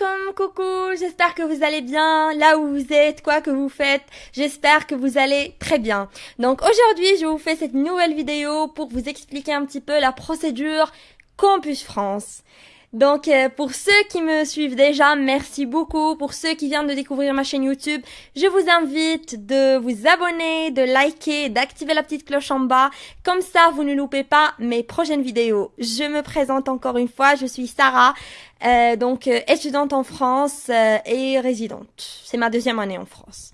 alaikum, coucou, j'espère que vous allez bien, là où vous êtes, quoi que vous faites, j'espère que vous allez très bien. Donc aujourd'hui, je vous fais cette nouvelle vidéo pour vous expliquer un petit peu la procédure Campus France. Donc euh, pour ceux qui me suivent déjà, merci beaucoup. Pour ceux qui viennent de découvrir ma chaîne YouTube, je vous invite de vous abonner, de liker, d'activer la petite cloche en bas. Comme ça, vous ne loupez pas mes prochaines vidéos. Je me présente encore une fois, je suis Sarah, euh, donc euh, étudiante en France et résidente. C'est ma deuxième année en France.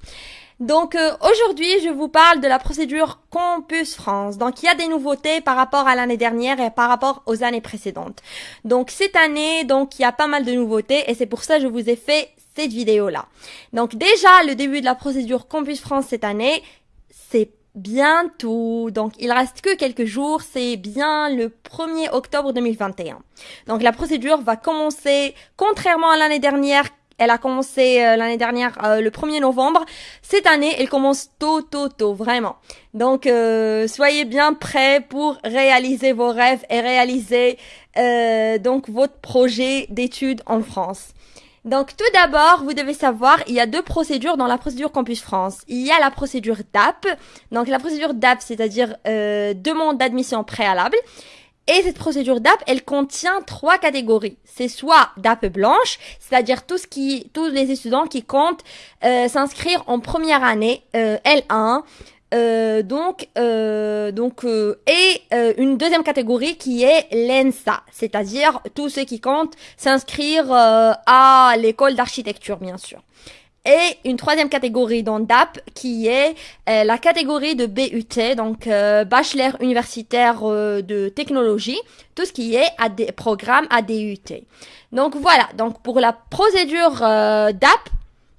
Donc euh, aujourd'hui, je vous parle de la procédure Campus France. Donc il y a des nouveautés par rapport à l'année dernière et par rapport aux années précédentes. Donc cette année, donc il y a pas mal de nouveautés et c'est pour ça que je vous ai fait cette vidéo là. Donc déjà le début de la procédure Campus France cette année, c'est bientôt. Donc il reste que quelques jours, c'est bien le 1er octobre 2021. Donc la procédure va commencer contrairement à l'année dernière elle a commencé euh, l'année dernière, euh, le 1er novembre. Cette année, elle commence tôt, tôt, tôt, vraiment. Donc, euh, soyez bien prêts pour réaliser vos rêves et réaliser donc votre projet d'études en France. Donc, tout d'abord, vous devez savoir, il y a deux procédures dans la procédure Campus France. Il y a la procédure DAP. Donc, la procédure DAP, c'est-à-dire demande d'admission préalable. Et cette procédure DAP, elle contient trois catégories. C'est soit DAP blanche, c'est-à-dire tout tous les étudiants qui comptent euh, s'inscrire en première année euh, L1. Euh, donc, euh, donc, et une deuxième catégorie qui est l'ENSA, c'est-à-dire tous ceux qui comptent s'inscrire à l'école d'architecture, bien sûr et une troisième catégorie dans DAP qui est euh, la catégorie de BUT, donc euh, bachelor universitaire euh, de technologie, tout ce qui est à des programmes ADUT. Donc voilà, donc pour la procédure DAP,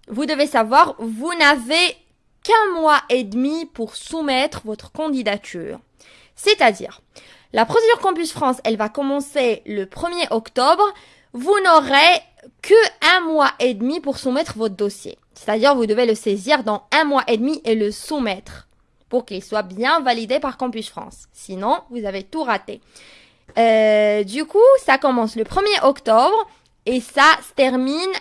vous devez savoir, vous n'avez qu'un mois et demi pour soumettre votre candidature. C'est-à-dire, la procédure Campus France, elle va commencer le 1er octobre. Vous n'aurez que un mois et demi pour soumettre votre dossier. C'est-à-dire, vous devez le saisir dans un mois et demi et le soumettre pour qu'il soit bien validé par Campus France. Sinon, vous avez tout raté. Euh, du coup, ça commence le 1er octobre et ça se termine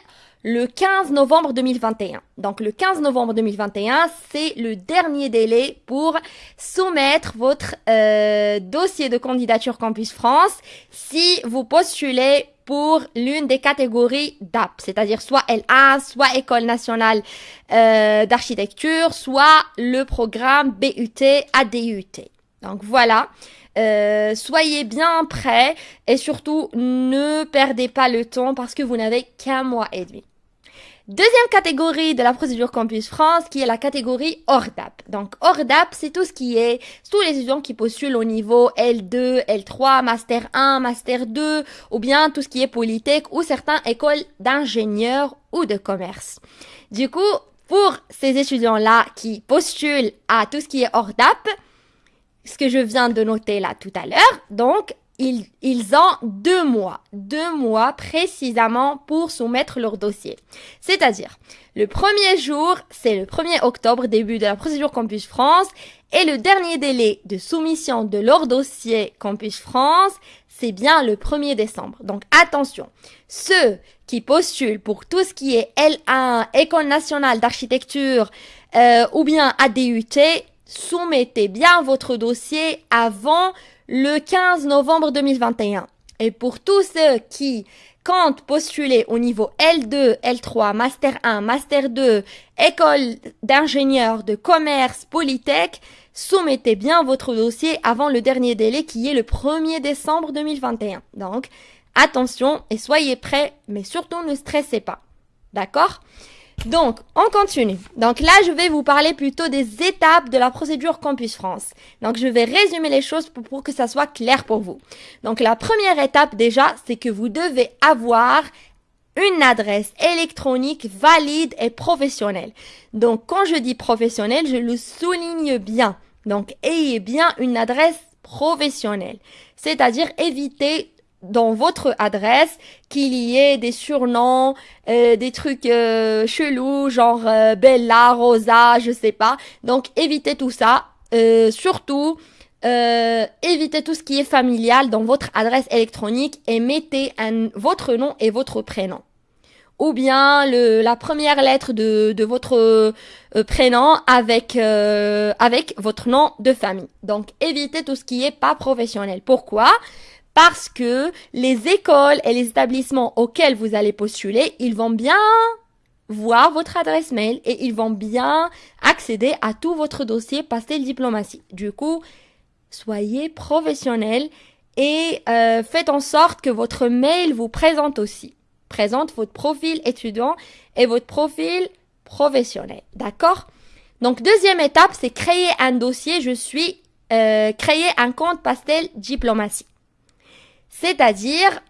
le 15 novembre 2021. Donc le 15 novembre 2021, c'est le dernier délai pour soumettre votre euh, dossier de candidature Campus France si vous postulez pour l'une des catégories DAP, c'est-à-dire soit L1, soit École nationale euh, d'architecture, soit le programme BUT ADUT. Donc voilà, euh, soyez bien prêts et surtout ne perdez pas le temps parce que vous n'avez qu'un mois et demi. Deuxième catégorie de la procédure Campus France, qui est la catégorie ORDAP. Donc, ORDAP, c'est tout ce qui est, tous les étudiants qui postulent au niveau L2, L3, Master 1, Master 2, ou bien tout ce qui est Polytech, ou certains écoles d'ingénieurs ou de commerce. Du coup, pour ces étudiants-là qui postulent à tout ce qui est ORDAP, ce que je viens de noter là tout à l'heure, donc, ils, ils, ont deux mois, deux mois précisément pour soumettre leur dossier. C'est-à-dire, le premier jour, c'est le 1er octobre, début de la procédure Campus France, et le dernier délai de soumission de leur dossier Campus France, c'est bien le 1er décembre. Donc attention, ceux qui postulent pour tout ce qui est L1, École nationale d'architecture euh, ou bien ADUT, soumettez bien votre dossier avant le 15 novembre 2021. Et pour tous ceux qui comptent postuler au niveau L2, L3, Master 1, Master 2, école d'ingénieurs de commerce, Polytech, soumettez bien votre dossier avant le dernier délai qui est le 1er décembre 2021. Donc, attention et soyez prêts, mais surtout ne stressez pas. D'accord? Donc, on continue. Donc là, je vais vous parler plutôt des étapes de la procédure Campus France. Donc, je vais résumer les choses pour, que ça soit clair pour vous. Donc, la première étape déjà, c'est que vous devez avoir une adresse électronique valide et professionnelle. Donc, quand je dis professionnelle, je le souligne bien. Donc, ayez bien une adresse professionnelle. C'est-à-dire éviter dans votre adresse qu'il y ait des surnoms, euh, des trucs euh, chelous, genre euh, Bella, Rosa, je sais pas. Donc évitez tout ça. surtout, évitez tout ce qui est familial dans votre adresse électronique et mettez votre nom et votre prénom. ou bien le, la première lettre de, votre euh, prénom avec euh, avec votre nom de famille. Donc évitez tout ce qui est pas professionnel. Pourquoi? Parce que les écoles et les établissements auxquels vous allez postuler, ils vont bien voir votre adresse mail et ils vont bien accéder à tout votre dossier pastel diplomatie. Du coup, soyez professionnel et euh, faites en sorte que votre mail vous présente aussi. Présente votre profil étudiant et votre profil professionnel. D'accord? Donc, deuxième étape, c'est créer un dossier. Je suis euh, créer un compte pastel diplomatie. C'est-à-dire,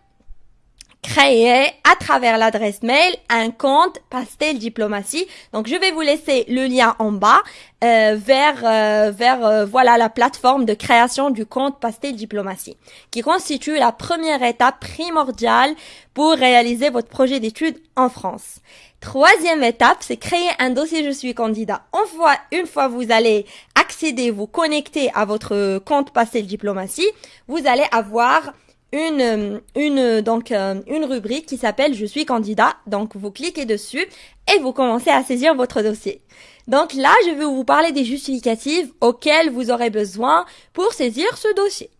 créer à travers l'adresse mail un compte Pastel Diplomatie. Donc je vais vous laisser le lien en bas euh, vers euh, vers euh, voilà la plateforme de création du compte Pastel Diplomatie qui constitue la première étape primordiale pour réaliser votre projet d'études en France. Troisième étape, c'est créer un dossier Je suis candidat. Une fois, une fois vous allez accéder, vous connecter à votre compte Pastel Diplomatie, vous allez avoir une, donc, euh, une rubrique qui s'appelle Je suis candidat. Donc, vous cliquez dessus et vous commencez à saisir votre dossier. Donc là, je vais vous parler des justificatifs auxquels vous aurez besoin pour saisir ce dossier.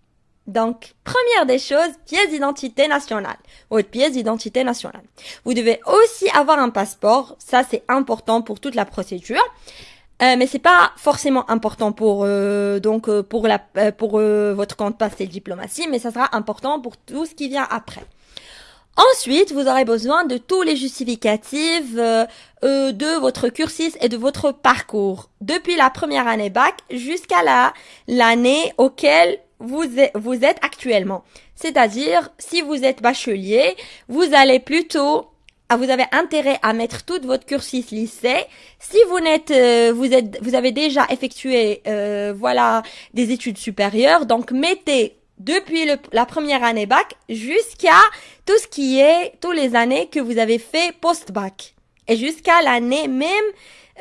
Donc, première des choses, pièce d'identité nationale. Votre pièce d'identité nationale. Vous devez aussi avoir un passeport. Ça, c'est important pour toute la procédure. Euh, mais c'est pas forcément important pour euh, donc euh, pour la euh, pour votre compte passé diplomatie, mais ça sera important pour tout ce qui vient après. Ensuite, vous aurez besoin de tous les justificatifs de votre cursus et de votre parcours depuis la première année bac jusqu'à la l'année auquel vous vous êtes actuellement. C'est-à-dire, si vous êtes bachelier, vous allez plutôt vous avez intérêt à mettre tout votre cursus lycée. Si vous n'êtes, euh, vous êtes, vous avez déjà effectué, euh, voilà, des études supérieures, donc mettez depuis le, la première année bac jusqu'à tout ce qui est tous les années que vous avez fait post-bac et jusqu'à l'année même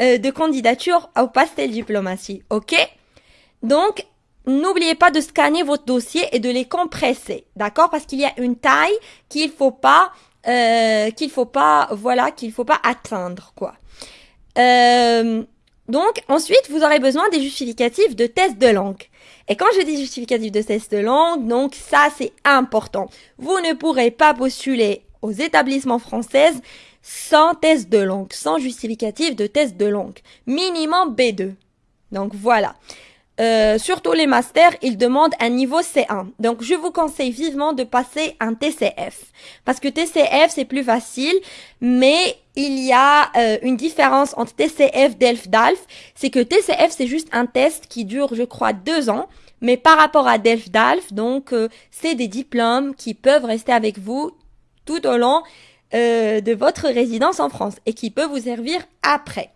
euh, de candidature au pastel diplomatie. Ok? Donc N'oubliez pas de scanner votre dossier et de les compresser, d'accord? Parce qu'il y a une taille qu'il faut pas euh, qu'il faut pas, voilà, qu'il faut pas atteindre, quoi. Euh, donc, ensuite, vous aurez besoin des justificatifs de test de langue. Et quand je dis justificatif de test de langue, donc ça, c'est important. Vous ne pourrez pas postuler aux établissements français sans test de langue, sans justificatif de test de langue. Minimum B2. Donc voilà. Euh, surtout les masters, ils demandent un niveau C1. Donc, je vous conseille vivement de passer un TCF. Parce que TCF, c'est plus facile, mais il y a euh, une différence entre TCF, DELF, DALF. C'est que TCF, c'est juste un test qui dure, je crois, deux ans. Mais par rapport à DELF, DALF, donc, euh, c'est des diplômes qui peuvent rester avec vous tout au long de votre résidence en France et qui peuvent vous servir après.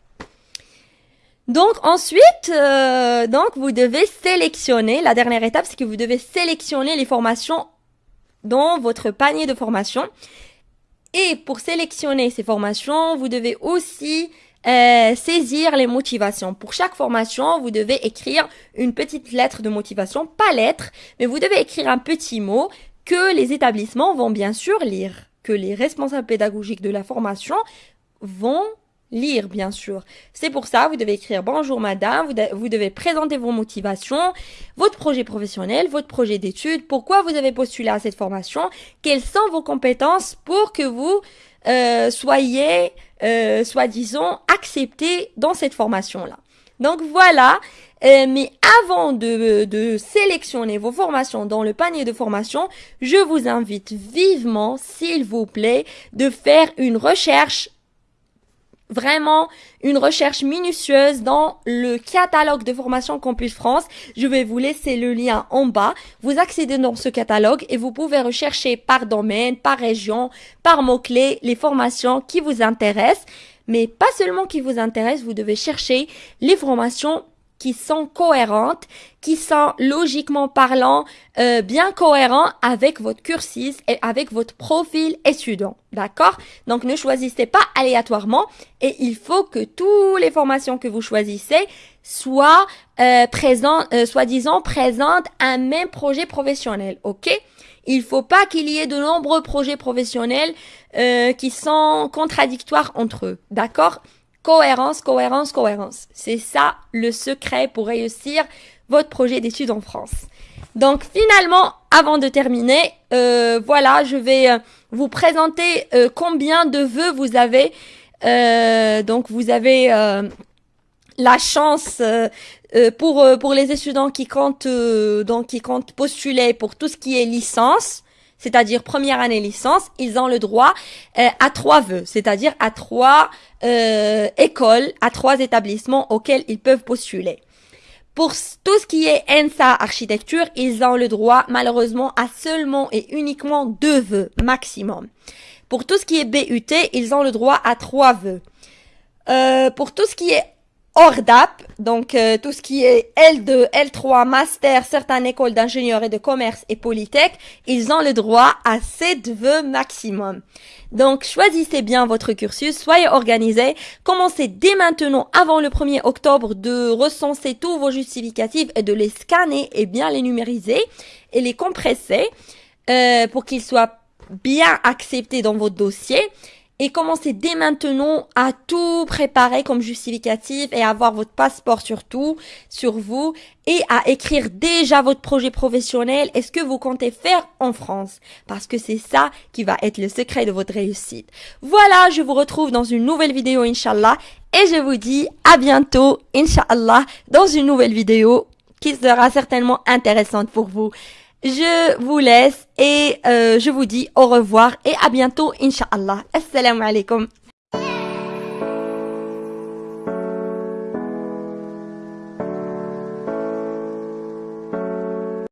Donc ensuite, euh, donc vous devez sélectionner. La dernière étape, c'est que vous devez sélectionner les formations dans votre panier de formation. Et pour sélectionner ces formations, vous devez aussi euh, saisir les motivations. Pour chaque formation, vous devez écrire une petite lettre de motivation, pas lettre, mais vous devez écrire un petit mot que les établissements vont bien sûr lire, que les responsables pédagogiques de la formation vont lire, bien sûr. C'est pour ça, vous devez écrire bonjour madame, vous, devez présenter vos motivations, votre projet professionnel, votre projet d'études, pourquoi vous avez postulé à cette formation, quelles sont vos compétences pour que vous euh, soyez, euh, soi-disant, accepté dans cette formation-là. Donc voilà, euh, mais avant de, de sélectionner vos formations dans le panier de formation, je vous invite vivement, s'il vous plaît, de faire une recherche vraiment une recherche minutieuse dans le catalogue de formation Campus France. Je vais vous laisser le lien en bas. Vous accédez dans ce catalogue et vous pouvez rechercher par domaine, par région, par mots-clés les formations qui vous intéressent. Mais pas seulement qui vous intéressent, vous devez chercher les formations qui sont cohérentes, qui sont logiquement parlant euh, bien cohérents avec votre cursus et avec votre profil étudiant. D'accord? Donc ne choisissez pas aléatoirement et il faut que toutes les formations que vous choisissez soient euh, présentes, euh, soi-disant présentes un même projet professionnel. Ok? Il faut pas qu'il y ait de nombreux projets professionnels euh, qui sont contradictoires entre eux. D'accord? Cohérence, cohérence, cohérence. C'est ça le secret pour réussir votre projet d'études en France. Donc finalement, avant de terminer, euh, voilà, je vais euh, vous présenter euh, combien de vœux vous avez. donc vous avez la chance pour pour les étudiants qui comptent donc qui comptent postuler pour tout ce qui est licence c'est-à-dire première année licence, ils ont le droit à trois vœux, c'est-à-dire à trois écoles, à trois établissements auxquels ils peuvent postuler. Pour tout ce qui est ENSA architecture, ils ont le droit malheureusement à seulement et uniquement deux vœux maximum. Pour tout ce qui est BUT, ils ont le droit à trois vœux. Euh, pour tout ce qui est ORDAP, donc euh, tout ce qui est L2, L3, Master, certaines écoles d'ingénieurs et de commerce et Polytech, ils ont le droit à 7 vœux maximum. Donc choisissez bien votre cursus, soyez organisés, commencez dès maintenant avant le 1er octobre de recenser tous vos justificatifs et de les scanner et bien les numériser et les compresser euh, pour qu'ils soient bien acceptés dans votre dossier et commencez dès maintenant à tout préparer comme justificatif et avoir votre passeport surtout sur vous et à écrire déjà votre projet professionnel et ce que vous comptez faire en France parce que c'est ça qui va être le secret de votre réussite. Voilà, je vous retrouve dans une nouvelle vidéo Inch'Allah et je vous dis à bientôt Inch'Allah dans une nouvelle vidéo qui sera certainement intéressante pour vous. Je vous laisse et euh, je vous dis au revoir et à bientôt, Inch'Allah. Assalamu alaikum.